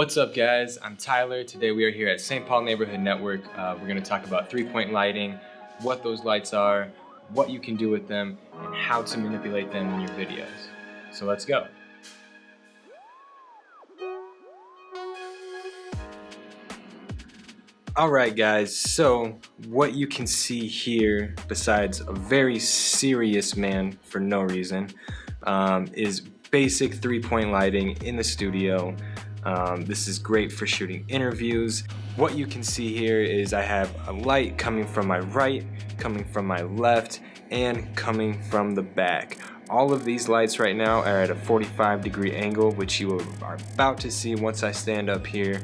What's up guys, I'm Tyler. Today we are here at St. Paul Neighborhood Network. Uh, we're going to talk about three-point lighting, what those lights are, what you can do with them, and how to manipulate them in your videos. So let's go. Alright guys, so what you can see here, besides a very serious man for no reason, um, is basic three-point lighting in the studio. Um, this is great for shooting interviews. What you can see here is I have a light coming from my right, coming from my left, and coming from the back. All of these lights right now are at a 45 degree angle, which you are about to see once I stand up here.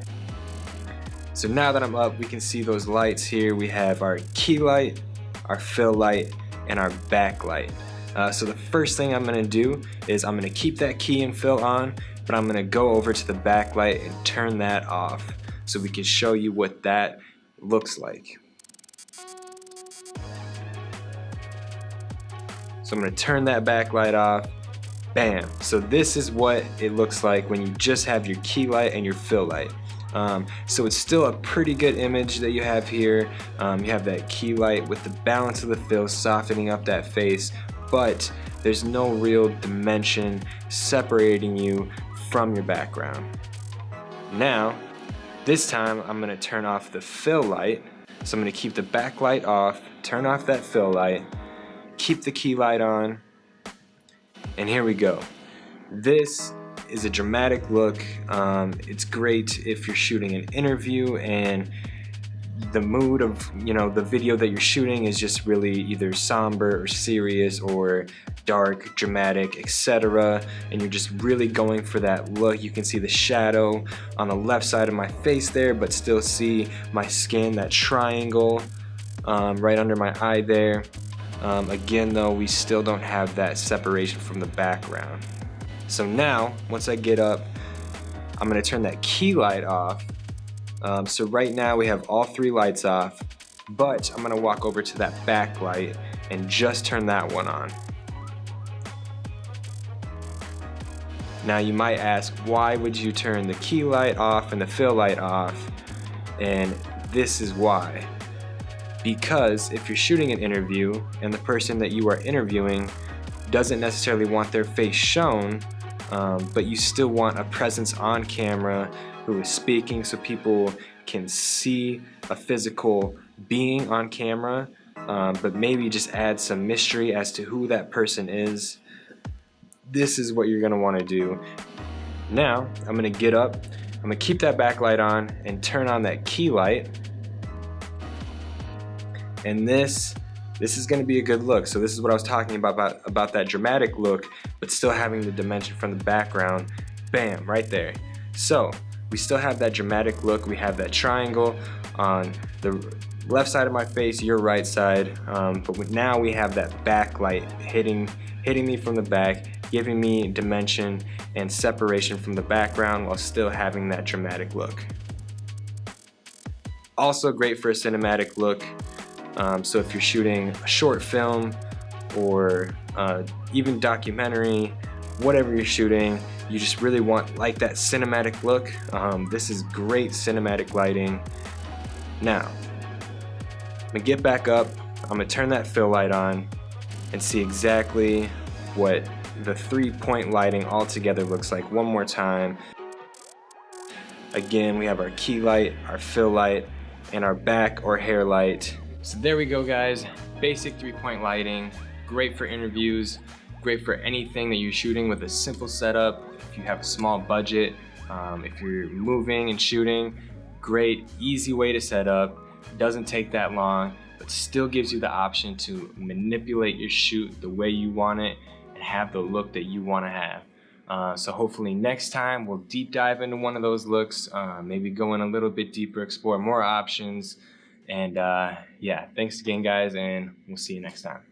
So now that I'm up, we can see those lights here. We have our key light, our fill light, and our backlight. Uh, so the first thing I'm gonna do is I'm gonna keep that key and fill on but I'm gonna go over to the backlight and turn that off so we can show you what that looks like. So I'm gonna turn that backlight off. Bam. So this is what it looks like when you just have your key light and your fill light. Um, so it's still a pretty good image that you have here. Um, you have that key light with the balance of the fill softening up that face, but there's no real dimension separating you from your background. Now, this time I'm gonna turn off the fill light. So I'm gonna keep the backlight off, turn off that fill light, keep the key light on, and here we go. This is a dramatic look. Um, it's great if you're shooting an interview and the mood of you know the video that you're shooting is just really either somber or serious or dark dramatic etc and you're just really going for that look. You can see the shadow on the left side of my face there but still see my skin that triangle um, right under my eye there. Um, again though we still don't have that separation from the background. So now once I get up I'm gonna turn that key light off um, so right now we have all three lights off, but I'm gonna walk over to that back light and just turn that one on. Now you might ask, why would you turn the key light off and the fill light off? And this is why. Because if you're shooting an interview and the person that you are interviewing doesn't necessarily want their face shown, um, but you still want a presence on camera who is speaking so people can see a physical being on camera, um, but maybe just add some mystery as to who that person is. This is what you're gonna wanna do. Now, I'm gonna get up, I'm gonna keep that backlight on and turn on that key light. And this this is going to be a good look. So this is what I was talking about, about, about that dramatic look, but still having the dimension from the background. Bam, right there. So we still have that dramatic look. We have that triangle on the left side of my face, your right side. Um, but now we have that backlight hitting, hitting me from the back, giving me dimension and separation from the background while still having that dramatic look. Also great for a cinematic look. Um, so if you're shooting a short film or uh, even documentary, whatever you're shooting, you just really want like that cinematic look. Um, this is great cinematic lighting. Now, I'm gonna get back up, I'm gonna turn that fill light on and see exactly what the three-point lighting all together looks like one more time. Again, we have our key light, our fill light, and our back or hair light so there we go guys, basic three-point lighting, great for interviews, great for anything that you're shooting with a simple setup. If you have a small budget, um, if you're moving and shooting, great, easy way to set up. Doesn't take that long, but still gives you the option to manipulate your shoot the way you want it and have the look that you want to have. Uh, so hopefully next time we'll deep dive into one of those looks, uh, maybe go in a little bit deeper, explore more options, and uh, yeah, thanks again, guys, and we'll see you next time.